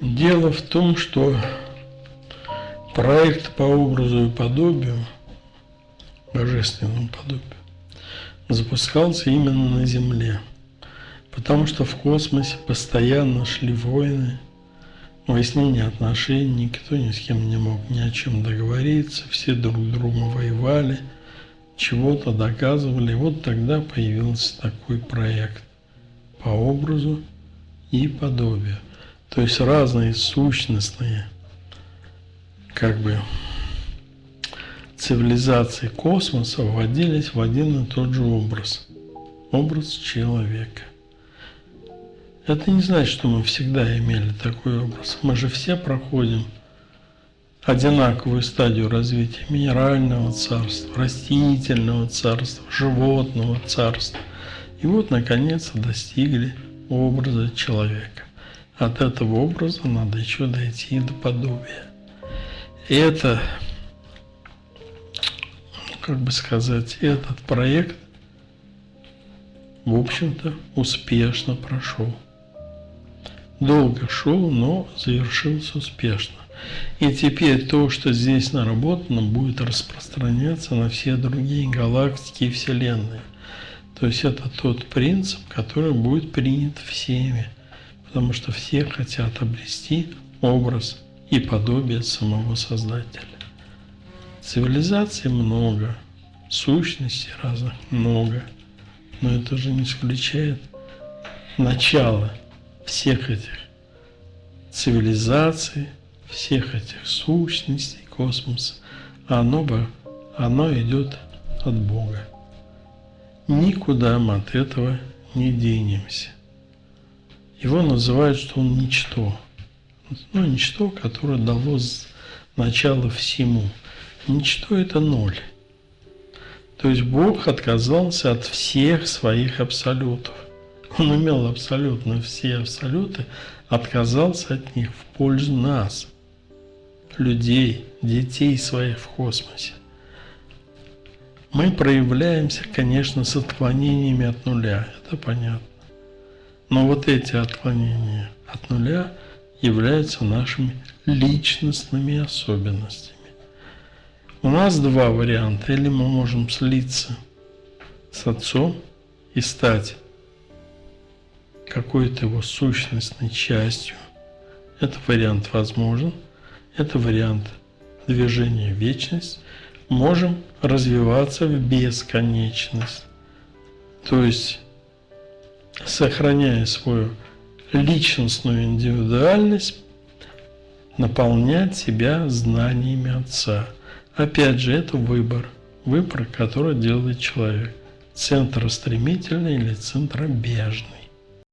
Дело в том, что проект по образу и подобию, божественному подобию, запускался именно на Земле. Потому что в космосе постоянно шли войны, выяснение отношений, никто ни с кем не мог ни о чем договориться, все друг с другом воевали, чего-то доказывали. Вот тогда появился такой проект по образу и подобию. То есть разные сущностные как бы цивилизации космоса вводились в один и тот же образ. Образ человека. Это не значит, что мы всегда имели такой образ. Мы же все проходим одинаковую стадию развития минерального царства, растительного царства, животного царства. И вот, наконец, достигли образа человека. От этого образа надо еще дойти до подобия. И это, как бы сказать, этот проект, в общем-то, успешно прошел долго шел, но завершился успешно. И теперь то, что здесь наработано, будет распространяться на все другие галактики и Вселенные. То есть это тот принцип, который будет принят всеми, потому что все хотят обрести образ и подобие самого Создателя. Цивилизаций много, сущностей разных много, но это же не исключает начало – всех этих цивилизаций, всех этих сущностей космоса, оно, бы, оно идет от Бога. Никуда мы от этого не денемся. Его называют, что он ничто. Ну, ничто, которое дало начало всему. Ничто – это ноль. То есть Бог отказался от всех своих абсолютов. Он имел абсолютно все абсолюты, отказался от них в пользу нас, людей, детей своих в космосе. Мы проявляемся, конечно, с отклонениями от нуля, это понятно. Но вот эти отклонения от нуля являются нашими личностными особенностями. У нас два варианта. Или мы можем слиться с Отцом и стать какой-то его сущностной частью. Это вариант возможен. Это вариант движения в вечность. Можем развиваться в бесконечность. То есть, сохраняя свою личностную индивидуальность, наполнять себя знаниями Отца. Опять же, это выбор. Выбор, который делает человек. Центростремительный или центробежный.